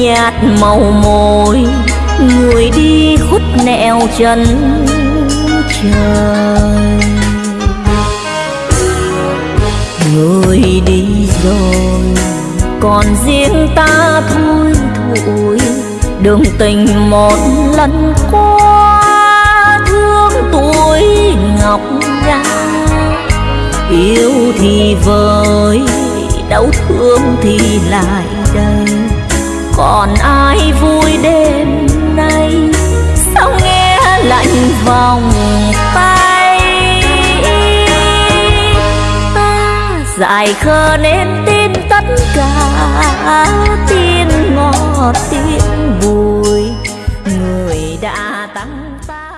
Nhạt màu môi, người đi khuất nẻo chân trời. Người đi rồi, còn riêng ta thôi thôi. Đường tình một lần qua, thương tuổi ngọc nga yêu thì vơi, đau thương thì lại đây còn ai vui đêm nay? Sao nghe lạnh vòng tay? Ta dài khờ nên tin tất cả tin ngọt, tin vui người đã tăng ta